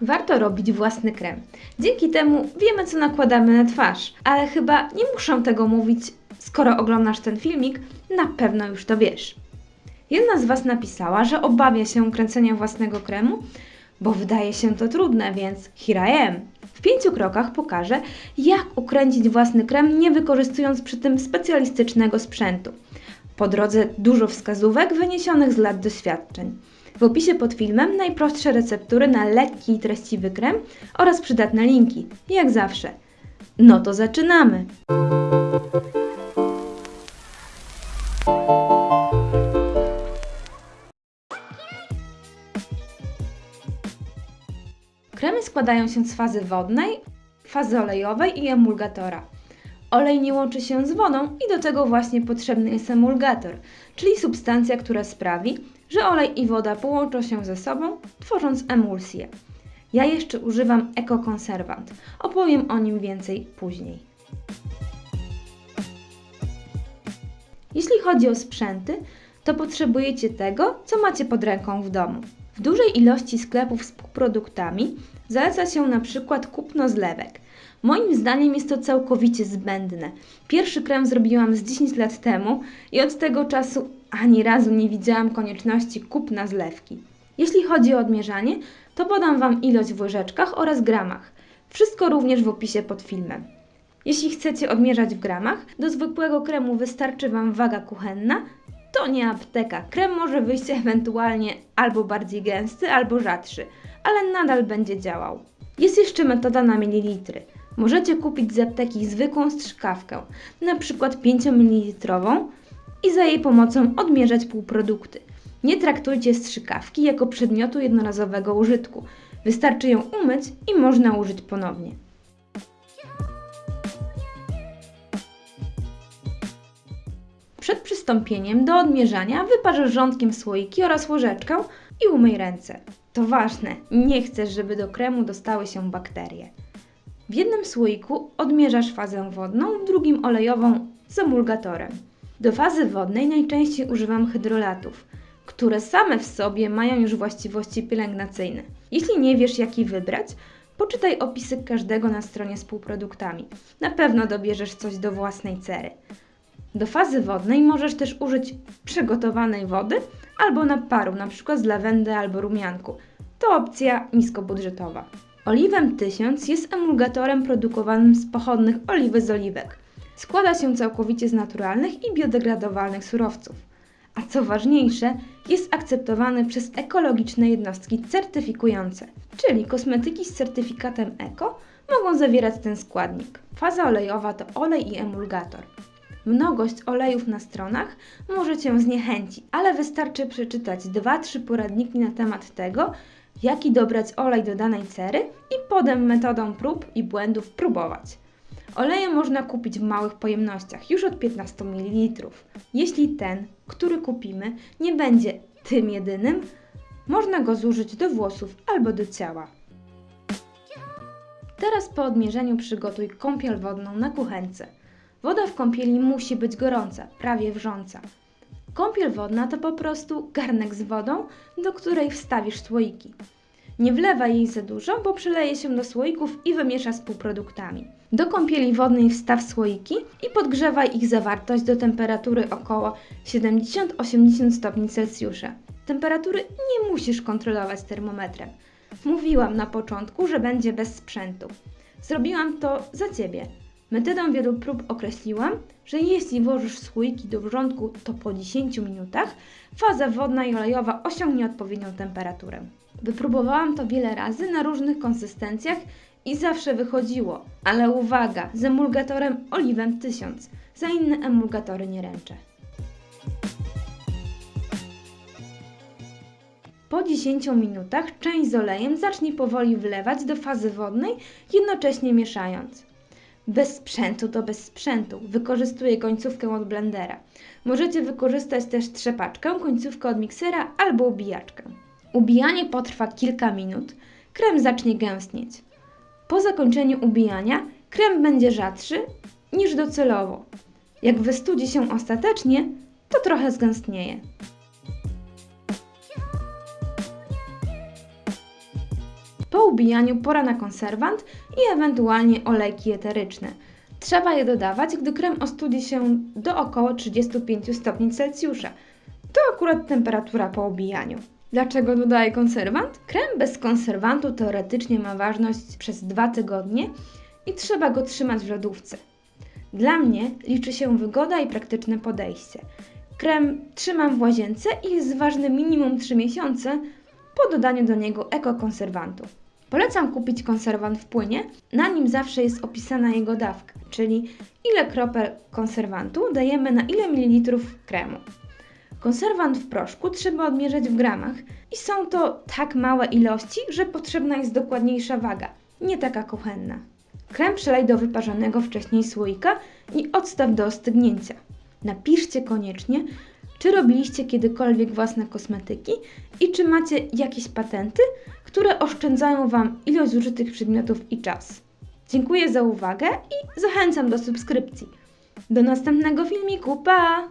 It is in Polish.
Warto robić własny krem. Dzięki temu wiemy, co nakładamy na twarz, ale chyba nie muszę tego mówić, skoro oglądasz ten filmik, na pewno już to wiesz. Jedna z Was napisała, że obawia się kręcenia własnego kremu, bo wydaje się to trudne, więc here I am. W pięciu krokach pokażę, jak ukręcić własny krem, nie wykorzystując przy tym specjalistycznego sprzętu. Po drodze dużo wskazówek wyniesionych z lat doświadczeń. W opisie pod filmem najprostsze receptury na lekki i treściwy krem oraz przydatne linki, jak zawsze. No to zaczynamy! Kremy składają się z fazy wodnej, fazy olejowej i emulgatora. Olej nie łączy się z wodą i do tego właśnie potrzebny jest emulgator, czyli substancja, która sprawi, że olej i woda połączą się ze sobą, tworząc emulsję. Ja jeszcze używam ekokonserwant. Opowiem o nim więcej później. Jeśli chodzi o sprzęty, to potrzebujecie tego, co macie pod ręką w domu. W dużej ilości sklepów z półproduktami zaleca się na przykład kupno zlewek. Moim zdaniem jest to całkowicie zbędne. Pierwszy krem zrobiłam z 10 lat temu i od tego czasu ani razu nie widziałam konieczności kupna zlewki. Jeśli chodzi o odmierzanie, to podam Wam ilość w łyżeczkach oraz gramach. Wszystko również w opisie pod filmem. Jeśli chcecie odmierzać w gramach, do zwykłego kremu wystarczy Wam waga kuchenna. To nie apteka. Krem może wyjść ewentualnie albo bardziej gęsty, albo rzadszy, ale nadal będzie działał. Jest jeszcze metoda na mililitry. Możecie kupić z apteki zwykłą strzykawkę, przykład 5 ml i za jej pomocą odmierzać półprodukty. Nie traktujcie strzykawki jako przedmiotu jednorazowego użytku. Wystarczy ją umyć i można użyć ponownie. Przed przystąpieniem do odmierzania wyparz rządkiem słoiki oraz łyżeczkę i umyj ręce. To ważne, nie chcesz, żeby do kremu dostały się bakterie. W jednym słoiku odmierzasz fazę wodną, w drugim olejową z emulgatorem. Do fazy wodnej najczęściej używam hydrolatów, które same w sobie mają już właściwości pielęgnacyjne. Jeśli nie wiesz, jaki wybrać, poczytaj opisy każdego na stronie z półproduktami. Na pewno dobierzesz coś do własnej cery. Do fazy wodnej możesz też użyć przygotowanej wody albo naparu, np. z lawendy albo rumianku. To opcja niskobudżetowa. Oliwem 1000 jest emulgatorem produkowanym z pochodnych oliwy z oliwek. Składa się całkowicie z naturalnych i biodegradowalnych surowców. A co ważniejsze, jest akceptowany przez ekologiczne jednostki certyfikujące, czyli kosmetyki z certyfikatem eko mogą zawierać ten składnik. Faza olejowa to olej i emulgator. Mnogość olejów na stronach może Cię zniechęcić, ale wystarczy przeczytać 2-3 poradniki na temat tego, jaki dobrać olej do danej cery i potem metodą prób i błędów próbować. Oleje można kupić w małych pojemnościach, już od 15 ml. Jeśli ten, który kupimy, nie będzie tym jedynym, można go zużyć do włosów albo do ciała. Teraz po odmierzeniu przygotuj kąpiel wodną na kuchence. Woda w kąpieli musi być gorąca, prawie wrząca. Kąpiel wodna to po prostu garnek z wodą, do której wstawisz słoiki. Nie wlewaj jej za dużo, bo przyleje się do słoików i wymiesza z półproduktami. Do kąpieli wodnej wstaw słoiki i podgrzewaj ich zawartość do temperatury około 70-80 stopni Celsjusza. Temperatury nie musisz kontrolować termometrem. Mówiłam na początku, że będzie bez sprzętu. Zrobiłam to za Ciebie. Metodą wielu prób określiłam, że jeśli włożysz słoiki do wrzątku, to po 10 minutach faza wodna i olejowa osiągnie odpowiednią temperaturę. Wypróbowałam to wiele razy na różnych konsystencjach i zawsze wychodziło, ale uwaga, z emulgatorem oliwem 1000, za inne emulgatory nie ręczę. Po 10 minutach część z olejem zacznij powoli wlewać do fazy wodnej, jednocześnie mieszając. Bez sprzętu to bez sprzętu. Wykorzystuję końcówkę od blendera. Możecie wykorzystać też trzepaczkę, końcówkę od miksera albo ubijaczkę. Ubijanie potrwa kilka minut. Krem zacznie gęstnieć. Po zakończeniu ubijania krem będzie rzadszy niż docelowo. Jak wystudzi się ostatecznie, to trochę zgęstnieje. Po ubijaniu pora na konserwant i ewentualnie olejki eteryczne. Trzeba je dodawać, gdy krem ostudzi się do około 35 stopni Celsjusza. To akurat temperatura po ubijaniu. Dlaczego dodaję konserwant? Krem bez konserwantu teoretycznie ma ważność przez 2 tygodnie i trzeba go trzymać w lodówce. Dla mnie liczy się wygoda i praktyczne podejście. Krem trzymam w łazience i jest ważny minimum 3 miesiące po dodaniu do niego ekokonserwantu. Polecam kupić konserwant w płynie, na nim zawsze jest opisana jego dawka, czyli ile kropel konserwantu dajemy na ile mililitrów kremu. Konserwant w proszku trzeba odmierzać w gramach i są to tak małe ilości, że potrzebna jest dokładniejsza waga, nie taka kuchenna. Krem przelej do wyparzonego wcześniej słoika i odstaw do ostygnięcia. Napiszcie koniecznie, czy robiliście kiedykolwiek własne kosmetyki i czy macie jakieś patenty, które oszczędzają Wam ilość zużytych przedmiotów i czas. Dziękuję za uwagę i zachęcam do subskrypcji. Do następnego filmiku, pa!